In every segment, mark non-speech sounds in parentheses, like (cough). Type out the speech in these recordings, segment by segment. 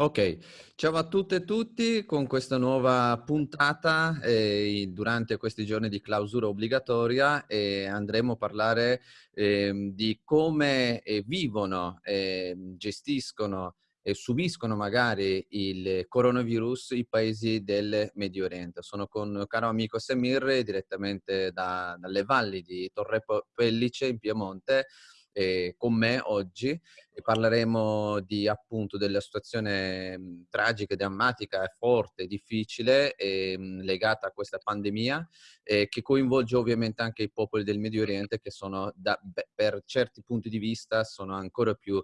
Ok, ciao a tutte e tutti con questa nuova puntata eh, durante questi giorni di clausura obbligatoria eh, andremo a parlare eh, di come eh, vivono, ehm, gestiscono e subiscono magari il coronavirus i paesi del Medio Oriente. Sono con caro amico Semir direttamente da, dalle valli di Torre Pellice in Piemonte eh, con me oggi e parleremo di appunto della situazione mh, tragica, drammatica, forte, difficile e, mh, legata a questa pandemia eh, che coinvolge ovviamente anche i popoli del Medio Oriente che sono da, per certi punti di vista sono ancora più eh,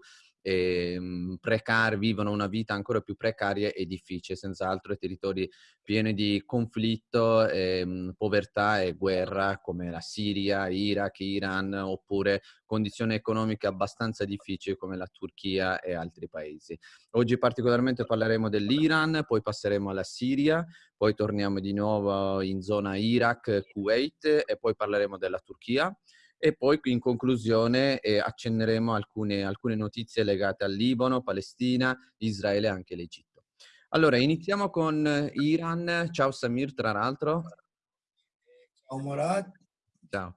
precari, vivono una vita ancora più precaria e difficile, senz'altro territori pieni di conflitto, eh, povertà e guerra come la Siria, Iraq, Iran oppure condizioni economiche abbastanza difficili come la Turchia e altri paesi. Oggi particolarmente parleremo dell'Iran, poi passeremo alla Siria, poi torniamo di nuovo in zona Iraq, Kuwait e poi parleremo della Turchia e poi in conclusione eh, accenneremo alcune, alcune notizie legate al Libano, Palestina, Israele e anche l'Egitto. Allora, iniziamo con Iran. Ciao Samir, tra l'altro. Ciao Morad. Ciao.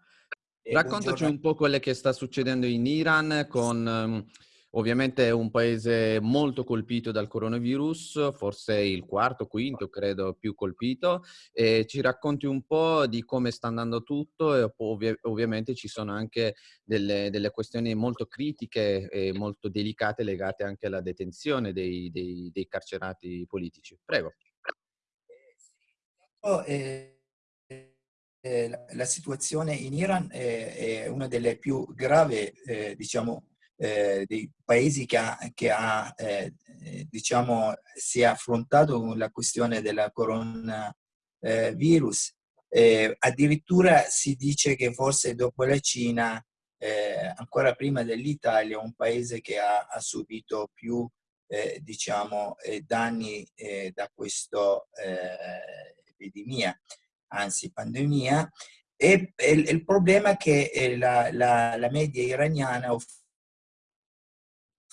Raccontaci un po' quello che sta succedendo in Iran con Ovviamente è un paese molto colpito dal coronavirus, forse il quarto, quinto, credo, più colpito. E ci racconti un po' di come sta andando tutto e ovvi ovviamente ci sono anche delle, delle, questioni molto critiche e molto delicate legate anche alla detenzione dei, dei, dei carcerati politici. Prego. Oh, eh, eh, la, situazione in Iran è, è una delle più gravi, eh, diciamo, eh, dei paesi che ha, che ha eh, diciamo, si è affrontato la questione della coronavirus. Eh, addirittura si dice che forse dopo la Cina, eh, ancora prima dell'Italia, un paese che ha, ha subito più eh, diciamo, eh, danni da questa epidemia, anzi pandemia, e, e, il problema è che la, la, la media iraniana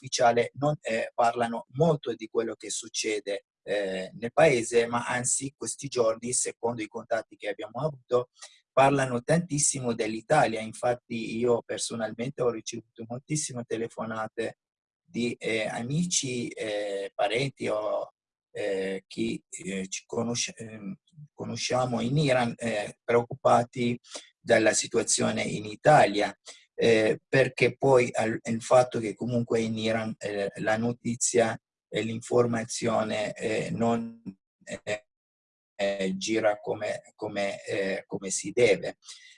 ufficiale non eh, parlano molto di quello che succede eh, nel paese, ma anzi questi giorni, secondo i contatti che abbiamo avuto, parlano tantissimo dell'Italia. Infatti io personalmente ho ricevuto moltissime telefonate di eh, amici, eh, parenti o eh, chi eh, ci conosce, ehm, conosciamo in Iran preoccupati dalla situazione in Italia eh, perché poi al, il fatto che comunque in Iran eh, la notizia e l'informazione eh, non eh, eh, gira come, come, eh, come, si deve.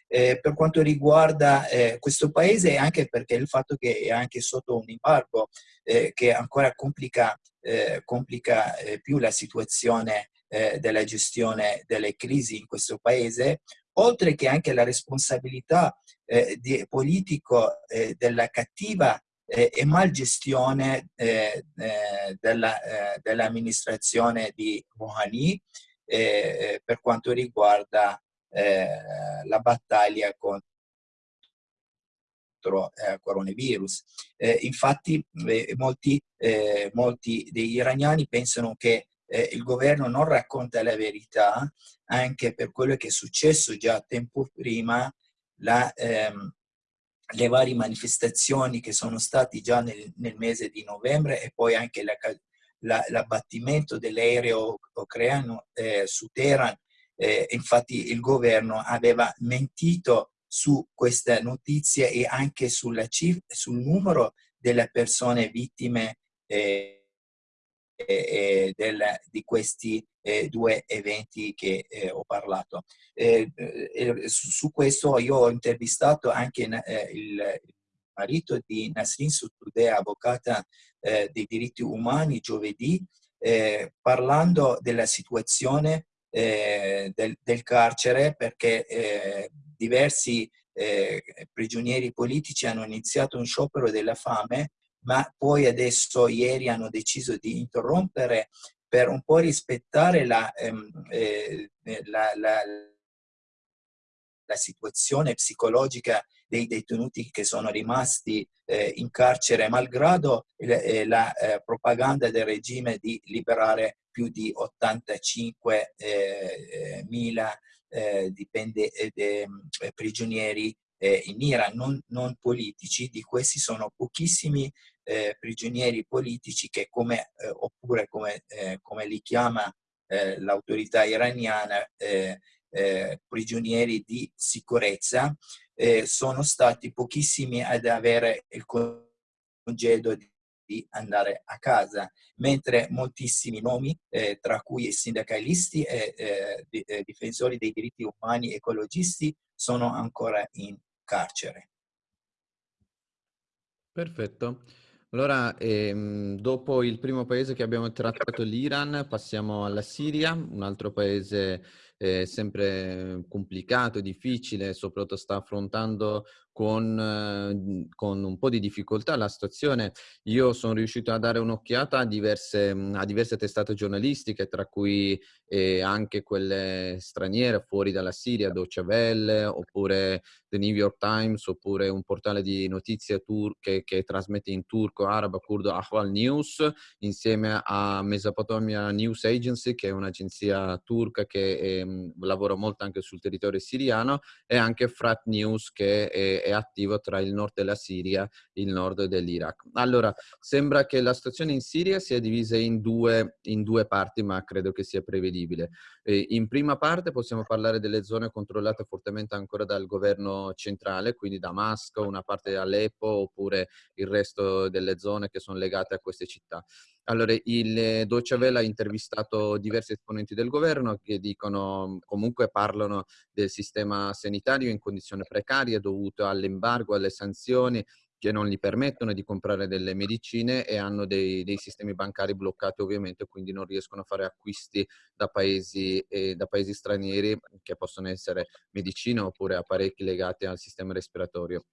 per quanto riguarda questo paese, anche perché il fatto che è anche sotto un embargo che ancora complica, complica più la situazione della gestione delle crisi in questo paese, oltre che anche la responsabilità eh, di, politico eh, della cattiva eh, e malgestione eh, eh, dell'amministrazione di Rouhani eh, per quanto riguarda la battaglia contro il coronavirus. infatti molti, molti degli iraniani pensano che eh, il governo non racconta la verità, anche per quello che è successo già tempo prima, la, ehm, le varie manifestazioni che sono state già nel, nel, mese di novembre e poi anche l'abbattimento la, dell'aereo ucraino eh, su Teheran. Eh, infatti il governo aveva mentito su queste notizie e anche sul numero delle persone vittime eh, eh, del, di questi eh, due eventi che eh, ho parlato. Eh, eh, su, su, questo io ho intervistato anche eh, il marito di Nasrin Sotoudeh, avvocata dei diritti umani, giovedì, parlando della situazione del, del, carcere perché diversi prigionieri politici hanno iniziato un sciopero della fame ma poi adesso ieri hanno deciso di interrompere per un po' rispettare la, ehm, eh, la, la, la situazione psicologica dei detenuti che sono rimasti eh, in carcere malgrado eh, la eh, propaganda del regime di liberare più di 85 eh, mila dipende, prigionieri in Iran, non, non, politici, di questi sono pochissimi prigionieri politici che come, oppure come, come li chiama l'autorità iraniana, eh, prigionieri di sicurezza, eh, sono stati pochissimi ad avere il congedo di, di andare a casa, mentre moltissimi nomi, eh, tra cui sindacalisti e eh, eh, difensori dei diritti umani ecologisti, sono ancora in carcere. Perfetto. Allora, ehm, dopo il primo paese che abbiamo trattato, l'Iran, passiamo alla Siria, un altro paese eh, sempre complicato, difficile, soprattutto sta affrontando con, eh, con, un po' di difficoltà la situazione. Io sono riuscito a dare un'occhiata a diverse, a diverse testate giornalistiche, tra cui eh, anche quelle straniere fuori dalla Siria, Deutsche Welle, oppure The New York Times, oppure un portale di notizie turche che trasmette in turco, arabo, kurdo, Ahval News, insieme a Mesopotamia News Agency, che è un'agenzia turca che eh, lavora molto anche sul territorio siriano, e anche Frat News, che è è attivo tra il nord della Siria e il nord dell'Iraq. Allora, sembra che la situazione in Siria sia divisa in due, in due parti, ma credo che sia prevedibile. Eh, in prima parte possiamo parlare delle zone controllate fortemente ancora dal governo centrale, quindi Damasco, una parte di Aleppo, oppure il resto delle zone che sono legate a queste città. Allora, il Deutsche Welle ha intervistato diversi esponenti del governo che dicono, comunque parlano del sistema sanitario in condizioni precarie dovute all'embargo, alle sanzioni che non gli permettono di comprare delle medicine e hanno dei, dei, sistemi bancari bloccati ovviamente, quindi non riescono a fare acquisti da paesi, eh, da paesi stranieri che possono essere medicine oppure apparecchi legati al sistema respiratorio.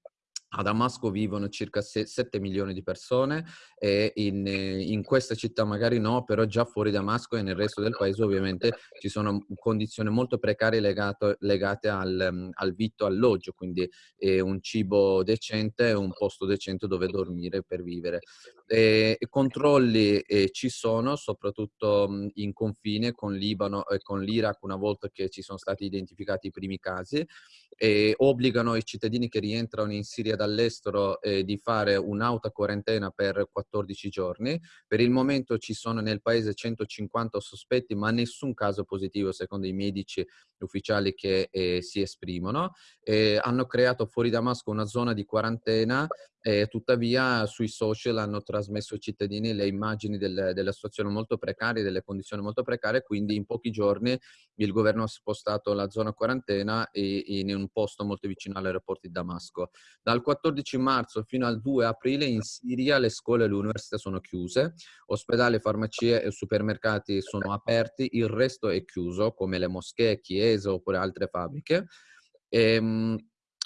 A Damasco vivono circa 7 milioni di persone e in, in, questa città magari no, però già fuori Damasco e nel resto del paese ovviamente ci sono condizioni molto precarie legato, legate al, al vitto alloggio, quindi eh, un cibo decente un posto decente dove dormire per vivere. E, e controlli eh, ci sono, soprattutto in confine con Libano e con l'Iraq una volta che ci sono stati identificati i primi casi e obbligano i cittadini che rientrano in Siria dall'estero eh, di fare un'auto quarantena per 14 giorni. Per il momento ci sono nel paese 150 sospetti, ma nessun caso positivo secondo i medici ufficiali che eh, si esprimono. Eh, hanno creato fuori Damasco una zona di quarantena e tuttavia sui social hanno trasmesso ai cittadini le immagini del, della situazione molto precaria, delle condizioni molto precarie, quindi in pochi giorni il governo ha spostato la zona quarantena in un posto molto vicino all'aeroporto di Damasco. Dal 14 marzo fino al 2 aprile in Siria le scuole e le università sono chiuse, ospedali, farmacie e supermercati sono aperti, il resto è chiuso, come le moschee, chiese oppure altre fabbriche. E, ehm,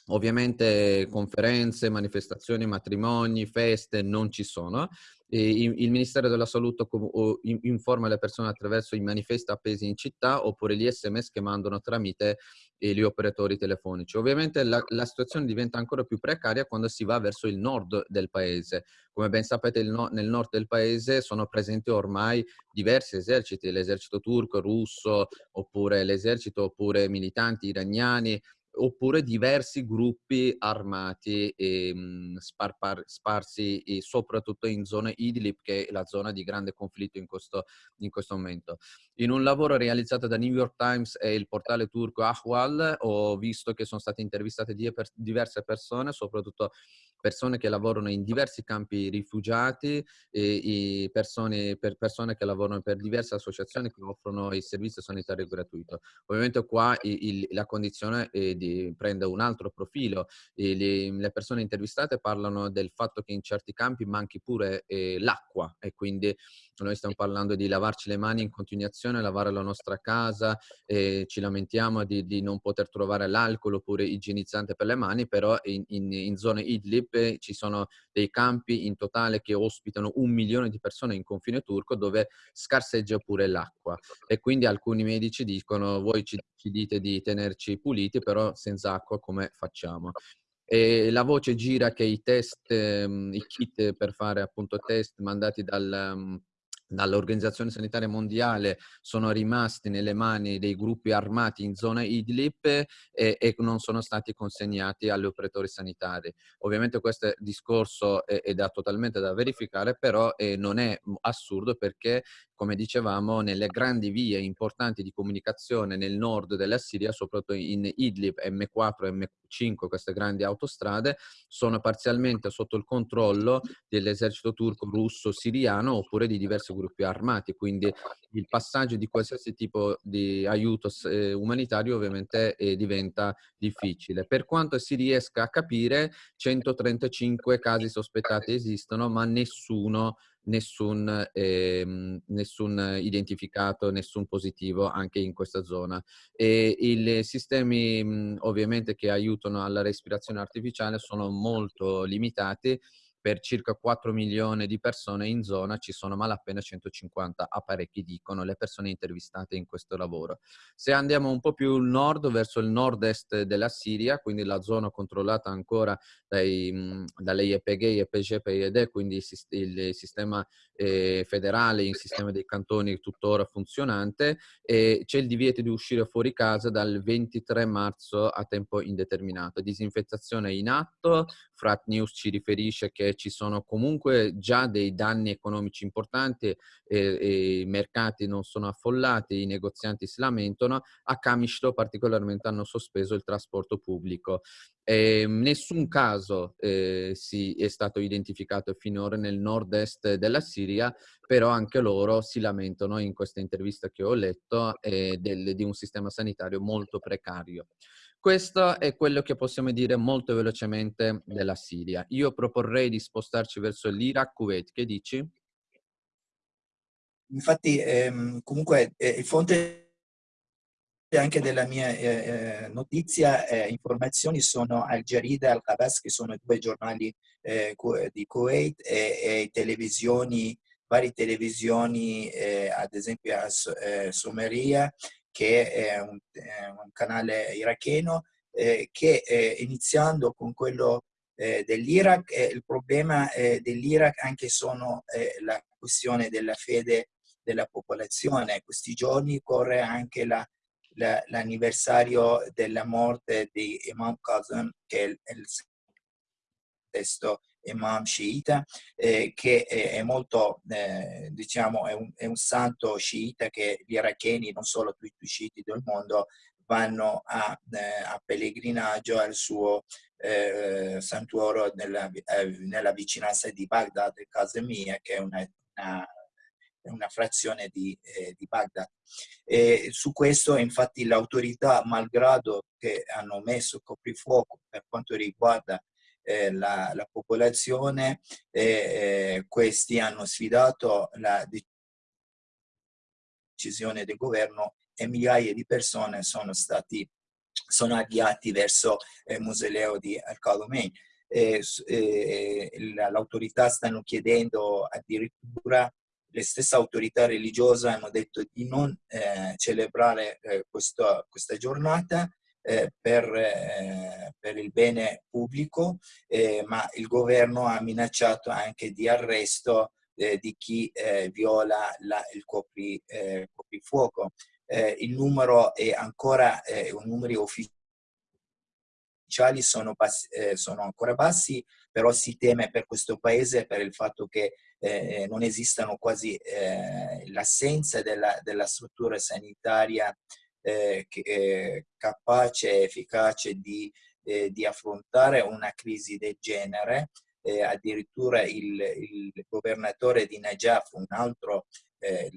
Ovviamente conferenze, manifestazioni, matrimoni, feste non ci sono. il Ministero della Salute informa le persone attraverso i manifesti appesi in città oppure gli sms che mandano tramite gli operatori telefonici. Ovviamente la, la, situazione diventa ancora più precaria quando si va verso il nord del paese. Come ben sapete no, nel nord del paese sono presenti ormai diversi eserciti, l'esercito turco, russo, oppure l'esercito, oppure militanti iraniani, oppure diversi gruppi armati e, mh, sparpar, sparsi e soprattutto in zona Idlib, che è la zona di grande conflitto in questo, in questo momento. In un lavoro realizzato da New York Times e il portale turco Ahwal ho visto che sono state intervistate diverse persone, soprattutto persone che lavorano in diversi campi rifugiati e, persone, per persone che lavorano per diverse associazioni che offrono il servizio sanitario gratuito. Ovviamente qua il, la condizione di, prende un altro profilo. Le, le, persone intervistate parlano del fatto che in certi campi manchi pure eh, l'acqua e quindi noi stiamo parlando di lavarci le mani in continuazione, lavare la nostra casa, eh, ci lamentiamo di, di, non poter trovare l'alcol oppure igienizzante per le mani, però in, in, in zone Idlib ci sono dei campi in totale che ospitano un milione di persone in confine turco dove scarseggia pure l'acqua e quindi alcuni medici dicono voi ci, ci dite di tenerci puliti però senza acqua come facciamo? E la voce gira che i test, ehm, i kit per fare appunto test mandati dal, um, dall'Organizzazione Sanitaria Mondiale sono rimasti nelle mani dei gruppi armati in zona Idlib e, e non sono stati consegnati agli operatori sanitari. Ovviamente questo discorso è, è da, totalmente da verificare, però eh, non è assurdo perché, come dicevamo, nelle grandi vie importanti di comunicazione nel nord della Siria, soprattutto in Idlib, M4 M5, queste grandi autostrade, sono parzialmente sotto il controllo dell'esercito turco, russo, siriano oppure di diverse gruppi armati, quindi il passaggio di qualsiasi tipo di aiuto eh, umanitario ovviamente eh, diventa difficile. Per quanto si riesca a capire, 135 casi sospettati esistono, ma nessuno nessun, eh, nessun identificato, nessun positivo anche in questa zona. E I sistemi mh, ovviamente che aiutano alla respirazione artificiale sono molto limitati per circa 4 milioni di persone in zona ci sono malapena 150 apparecchi, dicono le persone intervistate in questo lavoro. Se andiamo un po' più nord, verso il nord-est della Siria, quindi la zona controllata ancora dai, dalle YPG, YPG, PYD, quindi il sistema eh, federale, il sistema dei cantoni tuttora funzionante, c'è il divieto di uscire fuori casa dal 23 marzo a tempo indeterminato. Disinfettazione in atto, Frat News ci riferisce che ci sono comunque già dei danni economici importanti, e, e i mercati non sono affollati, i negozianti si lamentano, a Kamishlo particolarmente hanno sospeso il trasporto pubblico. Eh, nessun caso eh, si è stato identificato finora nel nord-est della Siria, però anche loro si lamentano in questa intervista che ho letto eh, del, di un sistema sanitario molto precario. Questo è quello che possiamo dire molto velocemente della Siria. Io proporrei di spostarci verso l'Iraq, Kuwait. Che dici? Infatti, ehm, comunque, eh, fonte anche della mia eh, eh notizia, eh, informazioni sono Al Jarida e Al Qabas, che sono due giornali eh, di Kuwait, e, e televisioni, varie televisioni, eh, ad esempio a Someria, che è un, è un canale iracheno, eh, che eh, iniziando con quello eh, dell'Iraq, il problema eh, dell'Iraq anche sono eh, la questione della fede della popolazione. Questi giorni corre anche l'anniversario la, della morte di Imam Kazan, che è il, il sesto imam sciita, eh, che è molto, eh, diciamo, è un, è un, santo sciita che gli iracheni, non solo tutti i sciiti del mondo, vanno a, eh, a pellegrinaggio al suo eh, santuario nella, eh, nella, vicinanza di Baghdad, Casemia, che è una, una una frazione di, eh, di Baghdad. E su questo infatti l'autorità, malgrado che hanno messo coprifuoco per quanto riguarda eh, la, la, popolazione, eh, questi hanno sfidato la decisione del governo e migliaia di persone sono stati sono avviati verso il mausoleo di Al-Khalomein. Eh, eh, l'autorità stanno chiedendo addirittura le stesse autorità religiose hanno detto di non eh, celebrare eh, questo, questa giornata eh, per, eh, per, il bene pubblico, eh, ma il governo ha minacciato anche di arresto eh, di chi eh, viola la, il copri, eh, coprifuoco. il numero è ancora, un numero ufficiale sono, bassi, eh, sono, ancora bassi, però si teme per questo paese per il fatto che eh, non esistano quasi eh, l'assenza della, della, struttura sanitaria eh, eh, capace e efficace di, eh, di, affrontare una crisi del genere. Eh, addirittura il, il, governatore di Najaf, un altro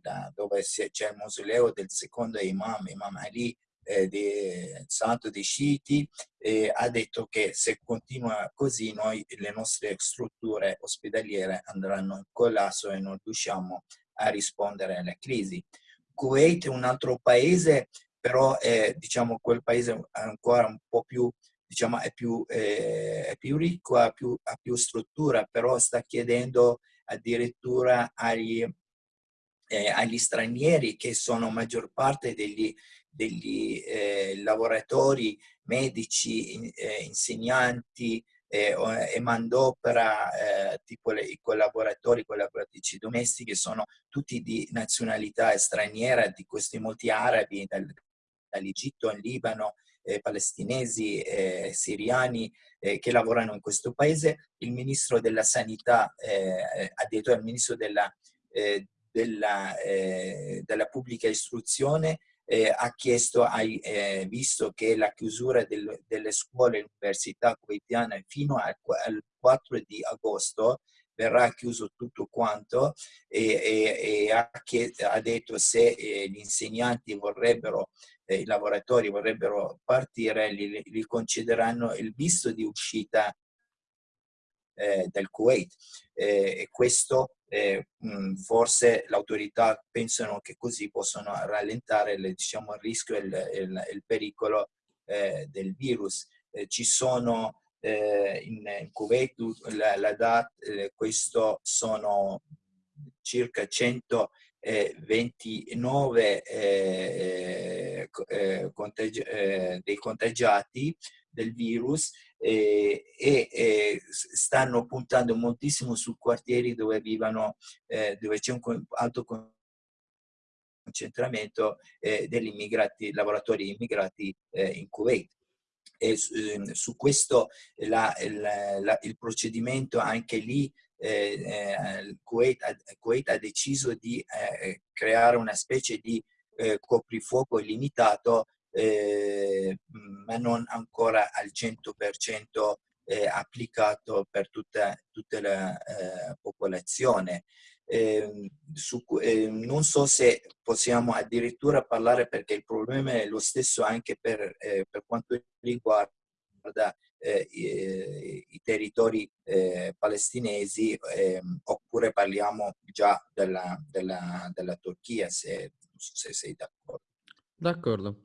da, dove c'è il mausoleo del secondo imam, Imam Ali, eh, di santo dei sciiti, eh, ha detto che se continua così noi le nostre strutture ospedaliere andranno in collasso e non riusciamo a rispondere alle crisi. Kuwait è un altro paese però è diciamo, quel paese ancora un po' più, diciamo, è più, eh, è più ricco, ha più, ha più struttura, però sta chiedendo addirittura agli, eh, agli stranieri che sono maggior parte degli, degli eh, lavoratori, medici, in, eh, insegnanti eh, e mandopera, eh, tipo le, i collaboratori, collaboratrici domestiche, sono tutti di nazionalità straniera, di questi molti arabi, dal, dall'Egitto al Libano, eh, palestinesi, eh, siriani eh, che lavorano in questo paese. Il ministro della sanità, eh, addirittura il ministro della, eh, della, eh, della pubblica istruzione ha chiesto, hai visto che la chiusura del, delle scuole e università kuwaitiane fino al, al 4 di agosto verrà chiuso tutto quanto e, e, e ha, ha, detto se eh, gli insegnanti vorrebbero i lavoratori vorrebbero partire, gli, gli concederanno il visto di uscita eh, del Kuwait. Eh, e questo eh, mh, forse le autorità pensano che così possono rallentare le, diciamo, il rischio e il, il, il pericolo eh, del virus. Eh, ci sono in, in, Kuwait, la, la DAT, questo sono circa 100 29 eh, eh, contagi eh, dei contagiati del virus e, e, stanno puntando moltissimo su quartieri dove vivono, eh, dove c'è un alto concentramento eh, degli immigrati, lavoratori immigrati eh, in Kuwait. E su, ehm, su questo la, la, la, il procedimento anche lì eh, eh, Kuwait, ha, Kuwait, ha, deciso di eh, creare una specie di eh, coprifuoco illimitato, eh, ma non ancora al 100% eh, applicato per tutta, tutta la popolazione. Ehm, su, ehm, non so se possiamo addirittura parlare perché il problema è lo stesso anche per, per quanto riguarda eh, i, i, territori eh, palestinesi ehm, oppure parliamo già della, della, della Turchia, se, se sei d'accordo. D'accordo.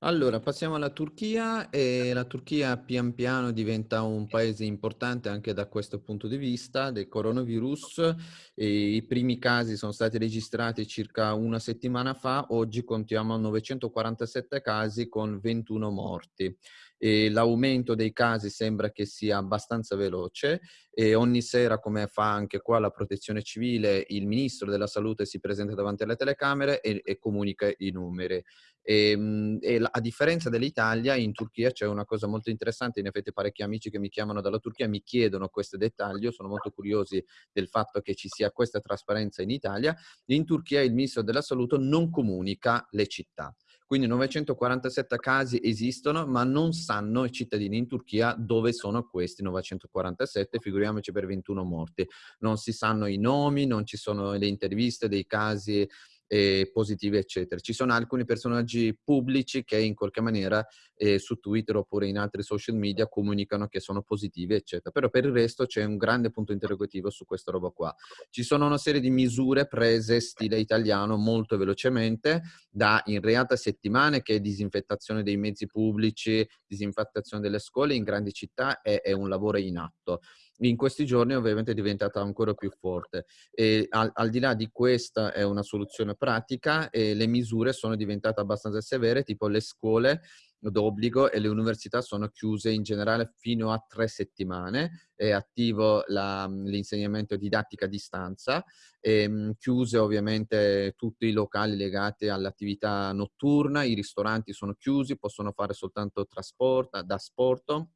Allora, passiamo alla Turchia e la Turchia pian piano diventa un paese importante anche da questo punto di vista del coronavirus. E I primi casi sono stati registrati circa una settimana fa, oggi contiamo 947 casi con 21 morti l'aumento dei casi sembra che sia abbastanza veloce e ogni sera, come fa anche qua la protezione civile, il ministro della salute si presenta davanti alle telecamere e, e comunica i numeri. E, ehm, e a differenza dell'Italia, in Turchia c'è una cosa molto interessante, in effetti parecchi amici che mi chiamano dalla Turchia mi chiedono questo dettaglio, sono molto curiosi del fatto che ci sia questa trasparenza in Italia. In Turchia il ministro della salute non comunica le città. Quindi 947 casi esistono, ma non sanno i cittadini in Turchia dove sono questi 947, figuriamoci per 21 morti. Non si sanno i nomi, non ci sono le interviste dei casi eh, positive, eccetera. Ci sono alcuni personaggi pubblici che in qualche maniera eh, su Twitter oppure in altri social media comunicano che sono positivi, eccetera. Però per il resto c'è un grande punto interrogativo su questa roba qua. Ci sono una serie di misure prese stile italiano molto velocemente, da in realtà settimane che è disinfettazione dei mezzi pubblici, disinfettazione delle scuole in grandi città è, è un lavoro in atto in questi giorni ovviamente è diventata ancora più forte. E al, al, di là di questa è una soluzione pratica e le misure sono diventate abbastanza severe, tipo le scuole d'obbligo e le università sono chiuse in generale fino a tre settimane, è attivo l'insegnamento didattica a distanza, e, chiuse ovviamente tutti i locali legati all'attività notturna, i ristoranti sono chiusi, possono fare soltanto trasporto, da sport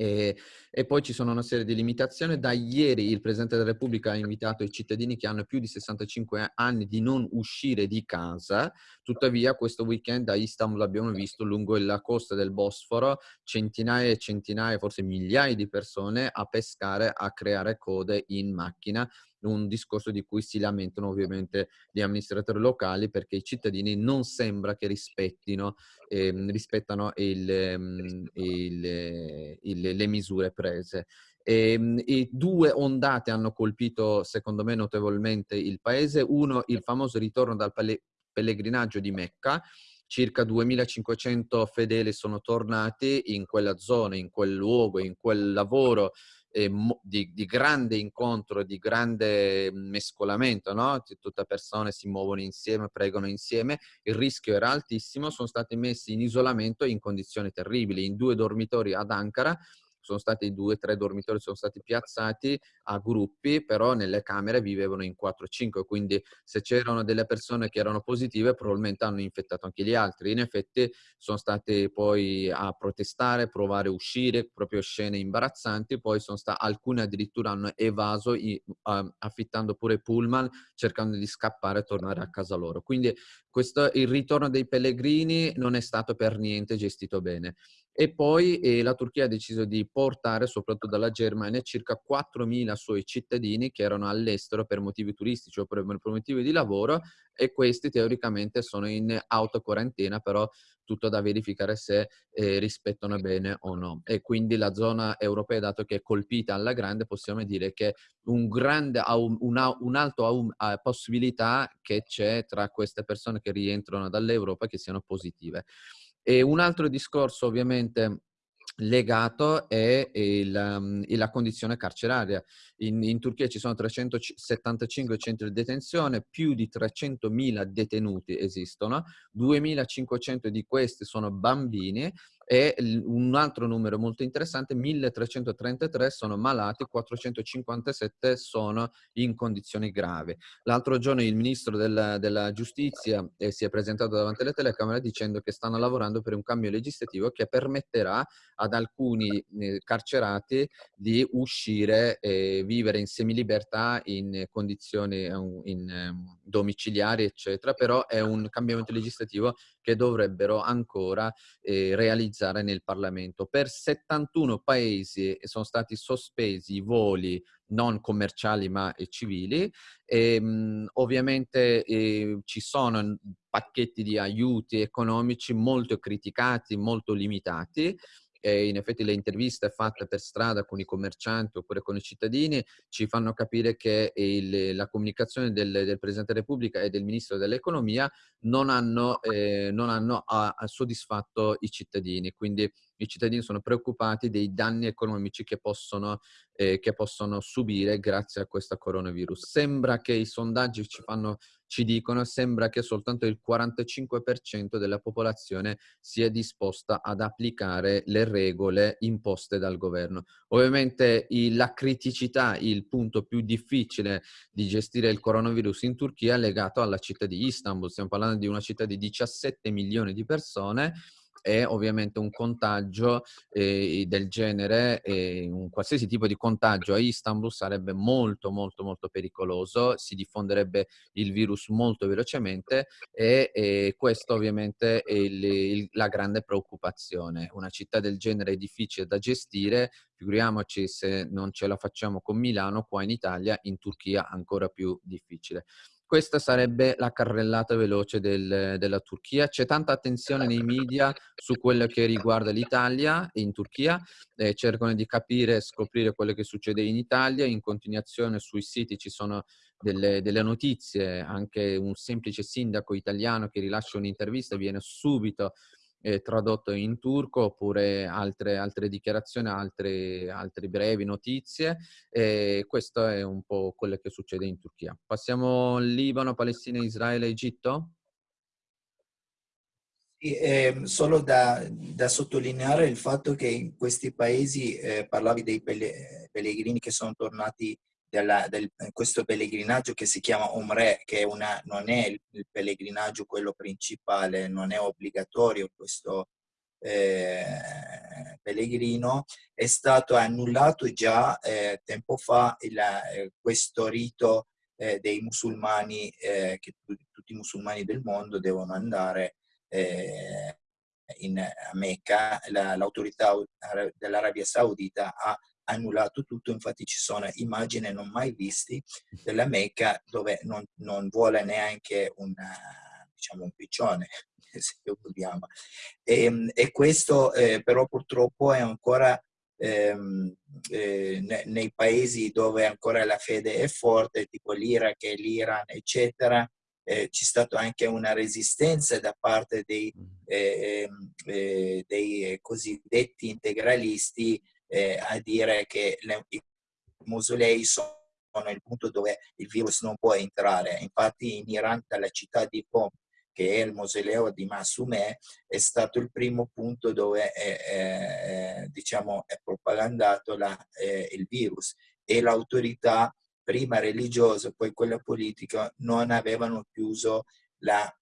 e, e, poi ci sono una serie di limitazioni. Da ieri il Presidente della Repubblica ha invitato i cittadini che hanno più di 65 anni di non uscire di casa. Tuttavia questo weekend a Istanbul abbiamo visto lungo la costa del Bosforo centinaia e centinaia, forse migliaia di persone a pescare, a creare code in macchina un discorso di cui si lamentano ovviamente gli amministratori locali perché i cittadini non sembra che rispettino ehm, rispettano il, ehm, il, il, le misure prese. E, ehm, e, due ondate hanno colpito, secondo me, notevolmente il paese. Uno, il famoso ritorno dal pellegrinaggio di Mecca, circa 2500 fedeli sono tornati in quella zona, in quel luogo, in quel lavoro eh, di, di, grande incontro, di grande mescolamento, no? Tutte persone si muovono insieme, pregano insieme, il rischio era altissimo, sono stati messi in isolamento in condizioni terribili, in due dormitori ad Ankara, sono stati due o tre dormitori, sono stati piazzati a gruppi, però nelle camere vivevano in 4-5, quindi se c'erano delle persone che erano positive probabilmente hanno infettato anche gli altri. In effetti sono stati poi a protestare, provare a uscire, proprio scene imbarazzanti, poi sono stati, alcuni addirittura hanno evaso affittando pure pullman, cercando di scappare e tornare a casa loro. Quindi questo, il ritorno dei pellegrini non è stato per niente gestito bene. E poi eh, la Turchia ha deciso di portare, soprattutto dalla Germania, circa 4.000 suoi cittadini che erano all'estero per motivi turistici o per, per motivi di lavoro e questi teoricamente sono in autoquarantena, però tutto da verificare se eh, rispettano bene o no. E quindi la zona europea, dato che è colpita alla grande, possiamo dire che un grande, una, un'alta possibilità che c'è tra queste persone che rientrano dall'Europa che siano positive. E un altro discorso ovviamente legato è il, um, la condizione carceraria. In, in, Turchia ci sono 375 centri di detenzione, più di 300.000 detenuti esistono, 2.500 di questi sono bambini e un altro numero molto interessante, 1333 sono malati, 457 sono in condizioni gravi. L'altro giorno il ministro della, della giustizia eh, si è presentato davanti alle telecamere dicendo che stanno lavorando per un cambio legislativo che permetterà ad alcuni eh, carcerati di uscire e vivere in semilibertà in condizioni in, in, ehm, domiciliari, eccetera, però è un cambiamento legislativo che dovrebbero ancora eh, realizzare nel Parlamento. Per 71 paesi sono stati sospesi i voli non commerciali ma civili. E, ehm, ovviamente eh, ci sono pacchetti di aiuti economici molto criticati, molto limitati e in effetti le interviste fatte per strada con i commercianti oppure con i cittadini ci fanno capire che il, la comunicazione del, del, Presidente della Repubblica e del Ministro dell'Economia non hanno, eh, non hanno a, a soddisfatto i cittadini, quindi i cittadini sono preoccupati dei danni economici che possono, eh, che possono subire grazie a questo coronavirus. Sembra che i sondaggi ci fanno ci dicono sembra che soltanto il 45% della popolazione sia disposta ad applicare le regole imposte dal governo. Ovviamente la criticità, il punto più difficile di gestire il coronavirus in Turchia è legato alla città di Istanbul. Stiamo parlando di una città di 17 milioni di persone e ovviamente un contagio eh, del genere, eh, un qualsiasi tipo di contagio a Istanbul sarebbe molto molto molto pericoloso, si diffonderebbe il virus molto velocemente e, e questo ovviamente è il, il, la grande preoccupazione. Una città del genere è difficile da gestire, figuriamoci se non ce la facciamo con Milano, qua in Italia, in Turchia ancora più difficile. Questa sarebbe la carrellata veloce del, della Turchia. C'è tanta attenzione nei media su quello che riguarda l'Italia in Turchia. Eh, cercano di capire e scoprire quello che succede in Italia. In continuazione sui siti ci sono delle, delle, notizie, anche un semplice sindaco italiano che rilascia un'intervista viene subito eh, tradotto in turco oppure altre, altre dichiarazioni, altre, altre brevi notizie e questo è un po' quello che succede in Turchia. Passiamo Libano, Palestina, Israele, Egitto? Eh, solo da, da, sottolineare il fatto che in questi paesi, eh, parlavi dei pellegrini che sono tornati della, del, questo pellegrinaggio che si chiama Omre, che una, non è il, pellegrinaggio quello principale, non è obbligatorio questo eh, pellegrino, è stato annullato già eh, tempo fa il, eh, questo rito eh, dei musulmani, eh, che tutti i musulmani del mondo devono andare eh, in, Mecca, l'autorità dell'Arabia Saudita ha annullato tutto, infatti ci sono immagini non mai viste della Mecca dove non, non vuole neanche una, diciamo, un piccione, (laughs) se vogliamo. E, ehm, e questo eh, però purtroppo è ancora ehm, eh, nei paesi dove ancora la fede è forte, tipo l'Iraq e l'Iran, eccetera, eh, c'è stata anche una resistenza da parte dei, eh, eh, dei cosiddetti integralisti eh, a dire che le, i mausolei sono il punto dove il virus non può entrare. Infatti in Iran, dalla città di Qom, che è il mausoleo di Masumeh, è stato il primo punto dove è, è, diciamo, è propagandato la, eh, il virus e l'autorità prima religiosa, poi quella politica, non avevano chiuso la,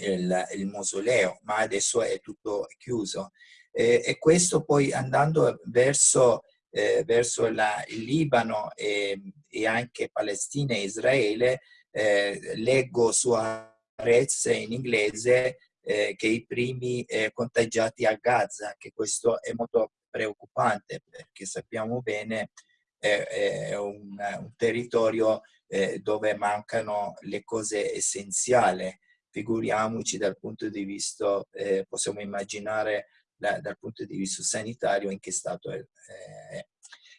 il, il, mausoleo, ma adesso è tutto chiuso. Eh, e questo poi andando verso, eh, verso la, il Libano e, e, anche Palestina e Israele, eh, leggo su Arez in inglese eh, che i primi eh, contagiati a Gaza, che questo è molto preoccupante perché sappiamo bene è, è un, un, territorio eh, dove mancano le cose essenziali. Figuriamoci dal punto di vista, eh, possiamo immaginare la, dal punto di vista sanitario in che stato è.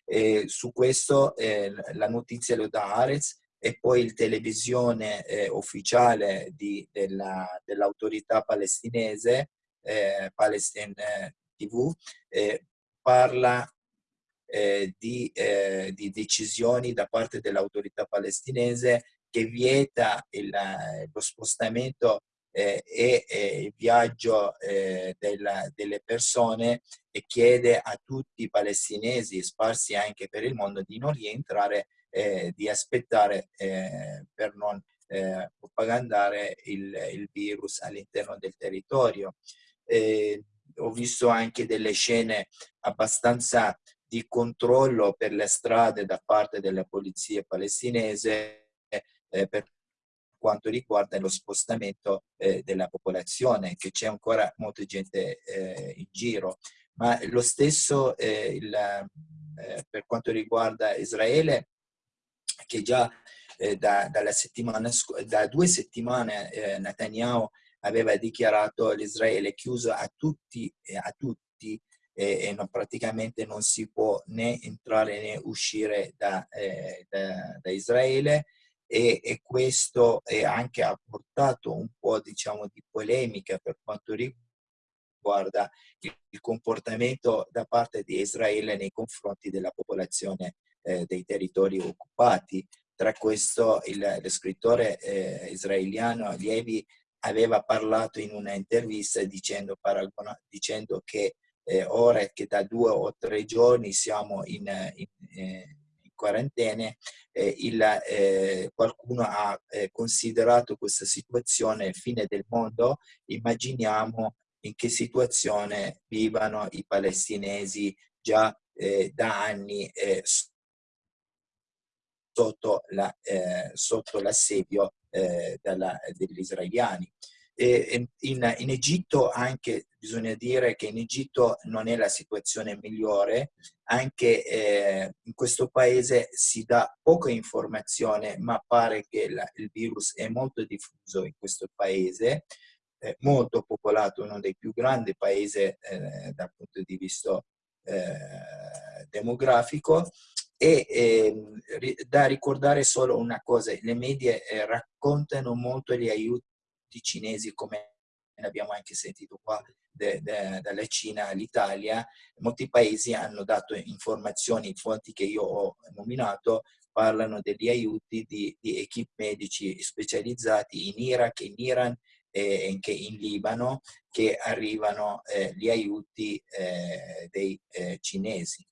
Eh, su questo eh, la notizia lo dà Arez e poi il televisione eh, ufficiale dell'autorità dell palestinese, eh, Palestine TV, parla eh, di, eh, di, decisioni da parte dell'autorità palestinese che vieta il, lo spostamento eh, e il viaggio eh, della, delle persone e chiede a tutti i palestinesi sparsi anche per il mondo di non rientrare, eh, di aspettare eh, per non propagandare il, il virus all'interno del territorio. ho visto anche delle scene abbastanza di controllo per le strade da parte della polizia palestinese eh, per quanto riguarda lo spostamento eh, della popolazione, che c'è ancora molta gente eh, in giro. Ma lo stesso eh, il, eh, per quanto riguarda Israele, che già eh, da, da, due settimane Netanyahu aveva dichiarato l'Israele chiuso a tutti, a tutti e, e non, praticamente non si può né entrare né uscire da, eh, da, da Israele e, e, questo è anche ha portato un po' diciamo di polemica per quanto riguarda il, il comportamento da parte di Israele nei confronti della popolazione eh, dei territori occupati. Tra questo il, lo scrittore eh, israeliano Lievi aveva parlato in una intervista dicendo, dicendo che eh, ora che da due o tre giorni siamo in, in, eh, in quarantena, eh, il, eh, qualcuno ha eh, considerato questa situazione fine del mondo, immaginiamo in che situazione vivano i palestinesi già eh, da anni sotto, la, sotto l'assedio degli israeliani. In, in, Egitto anche bisogna dire che in Egitto non è la situazione migliore, anche eh, in questo paese si dà poca informazione, ma pare che la, il virus è molto diffuso in questo paese, eh, molto popolato, uno dei più grandi paesi eh, dal punto di vista eh, demografico. E ehm, da ricordare solo una cosa, le medie eh, raccontano molto gli aiuti cinesi come abbiamo anche sentito qua de, de, dalla Cina all'Italia, molti paesi hanno dato informazioni, fonti che io ho nominato, parlano degli aiuti di, di equip medici specializzati in Iraq, in Iran e anche in Libano che arrivano eh, gli aiuti eh, dei eh, cinesi.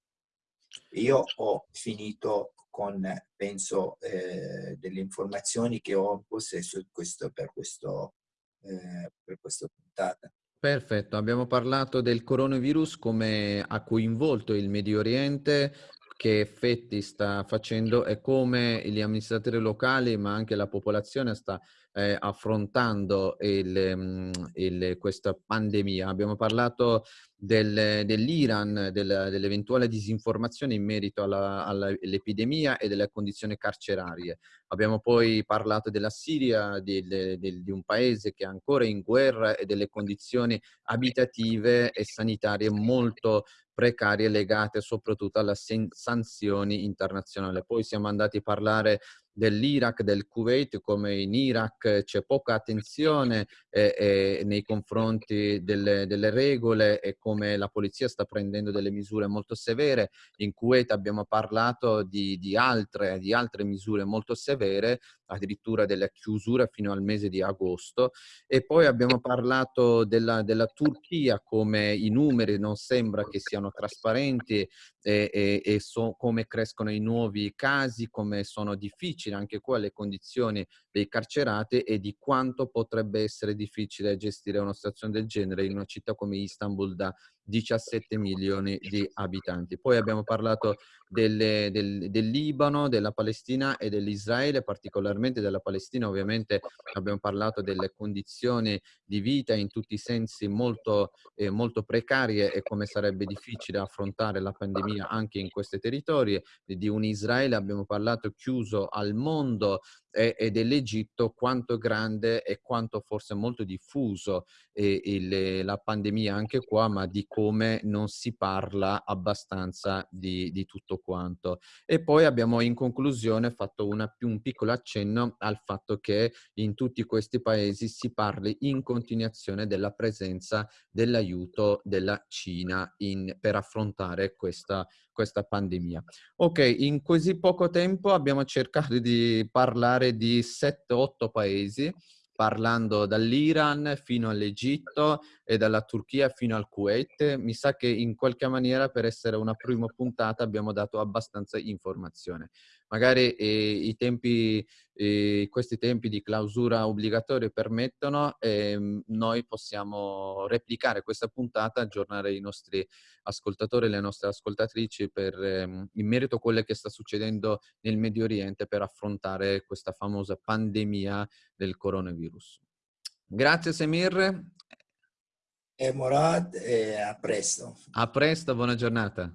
Io ho finito con, penso, eh, delle informazioni che ho in possesso questo, per, questo, eh, per questa puntata. Perfetto, abbiamo parlato del coronavirus come ha coinvolto il Medio Oriente, che effetti sta facendo e come gli amministratori locali ma anche la popolazione sta eh, affrontando il, mm, il, questa pandemia. Abbiamo parlato del, dell'Iran, del, dell'eventuale disinformazione in merito all'epidemia e delle condizioni carcerarie. Abbiamo poi parlato della Siria, di, di, di un paese che è ancora in guerra e delle condizioni abitative e sanitarie molto precarie legate soprattutto alle sanzioni internazionali. Poi siamo andati a parlare dell'Iraq, del Kuwait, come in Iraq c'è poca attenzione eh, eh, nei confronti delle, delle, regole e come la polizia sta prendendo delle misure molto severe. In Kuwait abbiamo parlato di, di, altre, di altre misure molto severe, addirittura delle chiusure fino al mese di agosto. E poi abbiamo parlato della, della Turchia come i numeri non sembra che siano trasparenti e, e, e so, come crescono i nuovi casi, come sono difficili anche qua le condizioni dei carcerati e di quanto potrebbe essere difficile gestire una situazione del genere in una città come Istanbul da 17 milioni di abitanti. Poi abbiamo parlato delle, del, del, Libano, della Palestina e dell'Israele, particolarmente della Palestina ovviamente abbiamo parlato delle condizioni di vita in tutti i sensi molto, eh, molto precarie e come sarebbe difficile affrontare la pandemia anche in questi territori, di un Israele abbiamo parlato chiuso al mondo e, e dell'Egitto quanto grande e quanto forse molto diffuso eh, il, la pandemia anche qua, ma di come non si parla abbastanza di, di tutto quanto. E poi abbiamo in conclusione fatto una, un piccolo accenno al fatto che in tutti questi paesi si parli in continuazione della presenza dell'aiuto della Cina in, per affrontare questa, questa pandemia. Ok, in così poco tempo abbiamo cercato di parlare di 7-8 paesi parlando dall'Iran fino all'Egitto e dalla Turchia fino al Kuwait. Mi sa che in qualche maniera per essere una prima puntata abbiamo dato abbastanza informazione. Magari eh, i tempi, eh, questi tempi di clausura obbligatoria permettono e eh, noi possiamo replicare questa puntata, aggiornare i nostri ascoltatori e le nostre ascoltatrici per, ehm, in merito a quello che sta succedendo nel Medio Oriente per affrontare questa famosa pandemia del coronavirus. Grazie Semir. E Morad, e a presto. A presto, buona giornata.